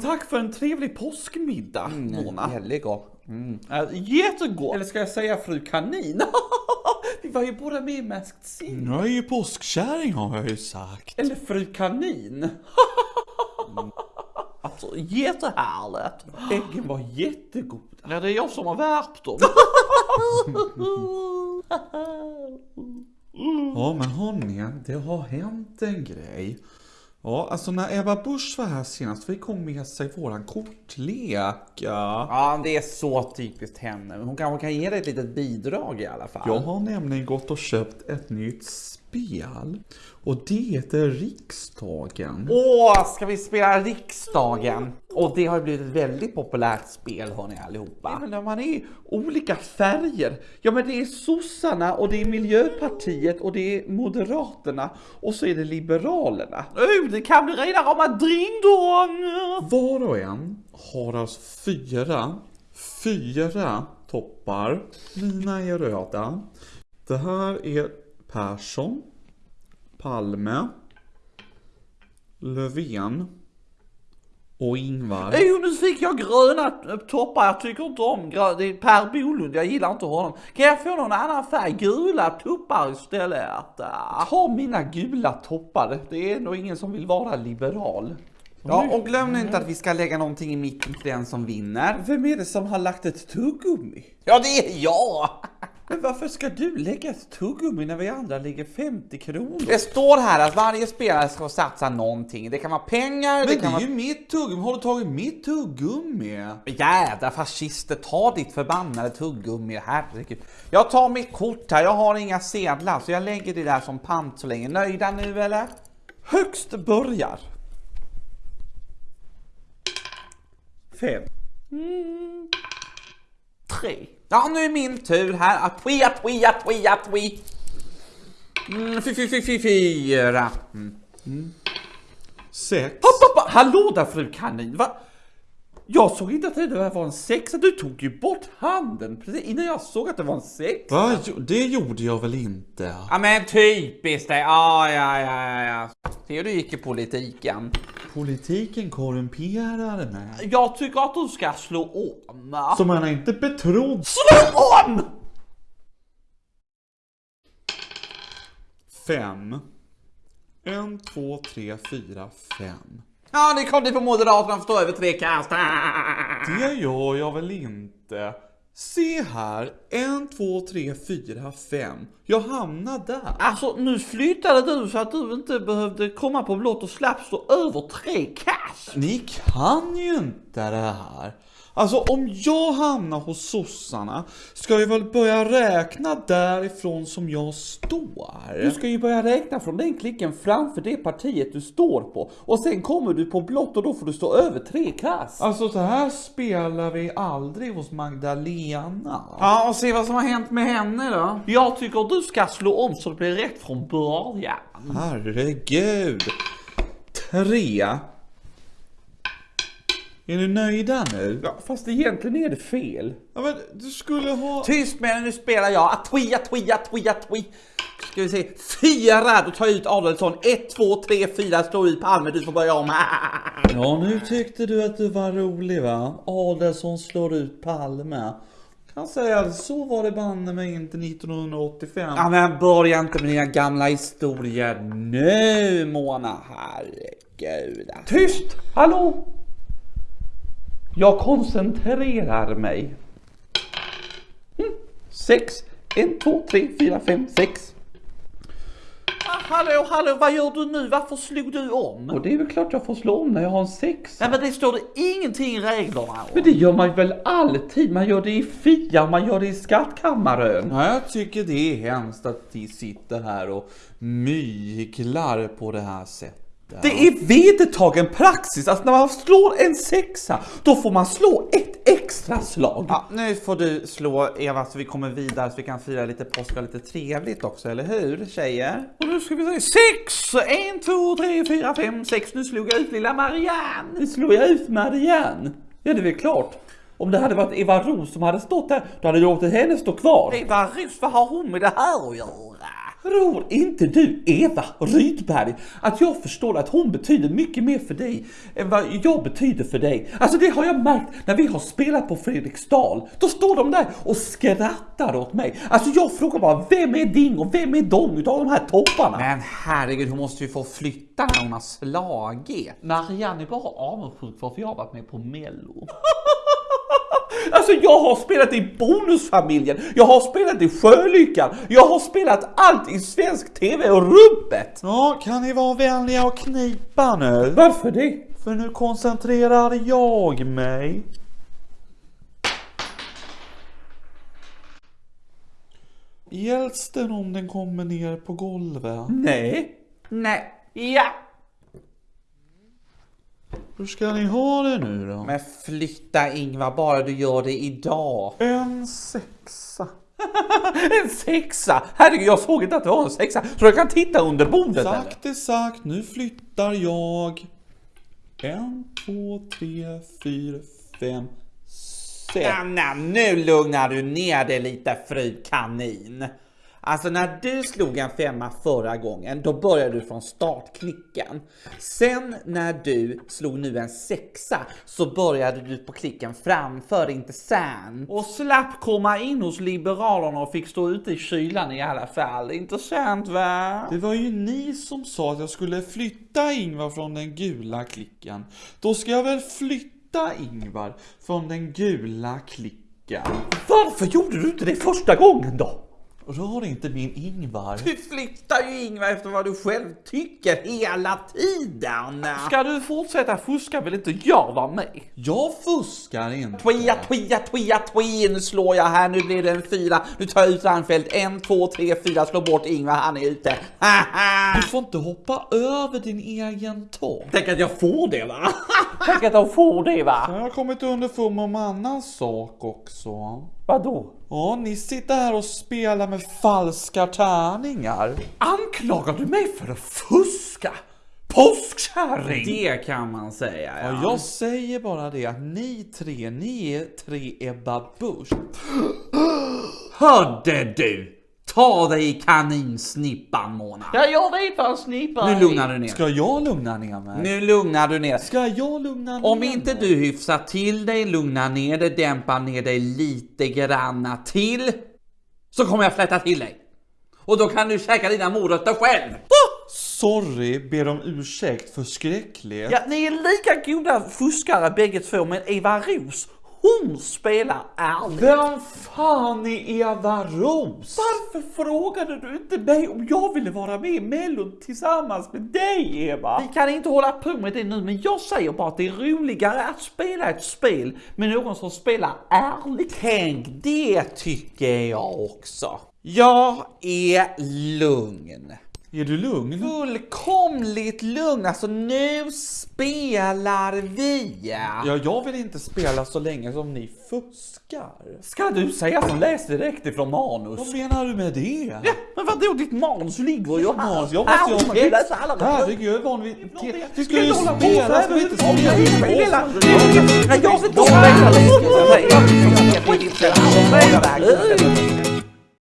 men tack för en trevlig påskmiddag, Mona. Väldigt gott. Mm. Äh, jättegott. Eller ska jag säga fru kanin? Vi var ju båda med i Masked Singer. Jag är ju påskkärring har jag ju sagt. Eller fru kanin. Alltså jättehärligt. Äggen var jättegoda. Ja, det är jag som har värpt dem. Ja men hörni, det har hänt en grej. Ja, alltså när Ebba Busch var här senast fick hon med sig våran kortlek. Ja. Ja, det är så typiskt henne. Hon kanske kan ge dig ett litet bidrag i alla fall. Jag har nämligen gått och köpt ett nytt spel. Och det heter Riksdagen. Åh, ska vi spela Riksdagen? Och det har blivit ett väldigt populärt spel hörni allihopa. Men när man är olika färger. Ja men det är sossarna och det är miljöpartiet och det är moderaterna och så är det liberalerna. Oh, det kan bli rena rama dringdong! Var och en har alltså fyra, fyra toppar. Mina är röda. Det här är Persson, Palme, Löfven och Ingvar. Jo, nu fick jag gröna toppar. Jag tycker inte om gröna. Det är Per Bolund. Jag gillar inte honom. Kan jag få någon annan färg? Gula toppar istället. Ta mina gula toppar. Det är nog ingen som vill vara liberal. Ja, och glöm nu inte att vi ska lägga någonting i mitten till den som vinner. Vem är det som har lagt ett tuggummi? Ja, det är jag! Men varför ska du lägga ett tuggummi när vi andra lägger 50 kronor? Det står här att varje spelare ska satsa någonting. Det kan vara pengar, Men det det kan är vara... ju mitt tuggummi. Har du tagit mitt tuggummi? Jädra fascister, ta ditt förbannade tuggummi, herregud. Jag tar mitt kort här, jag har inga sedlar så jag lägger det där som pant så länge. Nöjda nu eller? Högst börjar. Fem. Tre. Ja, nu är min tur här. Atwi, atwi, atwi, atwi. Mm, fy, fy, fy, fy, fyra. Mm. Sex. Hopp, hopp, hallå där fru kanin! Va? Jag såg inte att det där var en sexa. Du tog ju bort handen precis innan jag såg att det var en sexa. Va? Jo, Det gjorde jag väl inte? Ja men typiskt det. Ja, ja, ja, ja. Ser du gick i politiken. Politiken korrumperar mig. Jag tycker att du ska slå om. Så man är inte betrodd. Slå om! Fem. En, två, tre, fyra, fem. Ja, ni kom dit på Moderaterna för stå över tre kast. Det gör jag väl inte? Se här. En, två, tre, fyra, fem. Jag hamnar där. Alltså nu flyttade du så att du inte behövde komma på blått och slapp stå över tre kast. Ni kan ju inte det här. Alltså om jag hamnar hos sossarna ska jag väl börja räkna därifrån som jag står. Du ska ju börja räkna från den klicken framför det partiet du står på. Och sen kommer du på blått och då får du stå över tre kast. Alltså så här spelar vi aldrig hos Magdalena. Ja, och se vad som har hänt med henne då. Jag tycker du ska slå om så det blir rätt från början. Herregud. Tre. Är ni nöjda nu? Ja, fast egentligen är det fel. Ja, men du skulle ha... Tyst med dig, nu spelar jag. Atwi, atwi, atwi, atwi. Ska vi se. Fyra, då tar jag ut Adelsson. Ett, två, tre, fyra, slår ut Palme. Du får börja om. Ja, nu tyckte du att du var rolig va? Adelsson slår ut Palme. Kan säga att så var det banne mig inte 1985. Ja, men börja inte med dina gamla historier nu, Mona. Herregud. Tyst! Hallå! Jag koncentrerar mig. Mm. Sex. En, två, tre, fyra, fem, sex. Ah, hallå, hallå, vad gör du nu? Varför slog du om? Och det är väl klart jag får slå om när jag har en sexa. Nej, men det står det ingenting i reglerna om. Men det gör man väl alltid? Man gör det i FIA, man gör det i skattkammaren. Ja, jag tycker det är hemskt att de sitter här och myglar på det här sättet. Det är vedertagen praxis, alltså när man slår en sexa, då får man slå ett extra slag. Ja, nu får du slå Eva så vi kommer vidare så vi kan fira lite påsk och lite trevligt också, eller hur tjejer? Och nu ska vi se, sex! En, två, tre, fyra, fem, sex. Nu slog jag ut lilla Marianne. Nu slog jag ut Marianne. Ja, det är väl klart. Om det hade varit Eva Ros som hade stått där, då hade jag låtit henne stå kvar. Eva Ros, vad har hon med det här att göra? Tror inte du, Eva Rydberg, att jag förstår att hon betyder mycket mer för dig än vad jag betyder för dig? Alltså det har jag märkt när vi har spelat på Fredriksdal. Då står de där och skrattar åt mig. Alltså jag frågar bara, vem är Ding och vem är Dong utav de här topparna? Men herregud, hon måste ju få flytta när hon har slagit. Marianne är bara avundsjuk för att jag har varit med på Mello. Alltså jag har spelat i Bonusfamiljen, jag har spelat i Sjölyckan, jag har spelat allt i svensk TV och rubbet! Ja, kan ni vara vänliga och knipa nu? Varför det? För nu koncentrerar jag mig. Hjälps den om den kommer ner på golvet? Nej. Nej, ja. Hur ska ni ha det nu då? Men flytta Ingvar, bara du gör det idag. En sexa. En sexa! Herregud, jag såg inte att det var en sexa. Så jag kan titta under bordet eller? Sagt är sagt, nu flyttar jag. En, två, tre, fyra, fem, sex. Anna, nu lugnar du ner dig lite fru kanin. Alltså när du slog en femma förra gången, då började du från startklicken. Sen när du slog nu en sexa så började du på klicken framför, inte sen. Och slapp komma in hos Liberalerna och fick stå ute i kylan i alla fall. Intressant va? Det var ju ni som sa att jag skulle flytta Ingvar från den gula klicken. Då ska jag väl flytta Ingvar från den gula klicken. Varför gjorde du inte det första gången då? Rör inte min Ingvar. Du flyttar ju Ingvar efter vad du själv tycker hela tiden. Ska du fortsätta fuska vill inte jag vara med. Jag fuskar inte. Twia, twia, twia, twia. Nu slår jag här, nu blir det en fyra. Nu tar jag ut Reinfeldt. En, två, tre, fyra. Slå bort Ingvar, han är ute. Du får inte hoppa över din egen tå. Tänk att jag får det va? Tänk att de får det va? Jag har kommit underfund en annan sak också. Vadå? Ja, ni sitter här och spelar med falska tärningar. Anklagar du mig för att fuska? Påskkärring! Det kan man säga Ja, jag säger bara det att ni tre, ni är tre Ebba Busch. Hörde du? Ta dig i kaninsnippan Mona. Ja, jag vet vad en snipa Nu lugnar du ner Ska jag lugna ner mig? Nu lugnar du ner Ska jag lugna ner Om inte du hyfsar till dig, lugnar ner dig, dämpar ner dig lite granna till så kommer jag fläta till dig. Och då kan du käka dina morötter själv. Sorry, ber om ursäkt för skräckligt. Ja, ni är lika goda fuskare bägge två, men Eva Ros, hon spelar ärligt. Vem fan är Eva Ros? Varför frågade du inte mig om jag ville vara med i Mello tillsammans med dig, Eva? Vi kan inte hålla på med det nu, men jag säger bara att det är roligare att spela ett spel med någon som spelar ärligt. Tänk, det tycker jag också. Jag är lugn. Är du lugn? Fullkomligt lugn. Alltså nu spelar vi. Ja, jag vill inte spela så länge som ni fuskar. Ska du säga som läser direkt ifrån manus? Vad menar du med det? Ja, men vadå, ditt manus ligger ju här. Manus, jag måste ju ha läsa alla Herregud, jag är van vid... Vi ska ju spela, ska vi inte Jag vill spela? jag vill inte spela.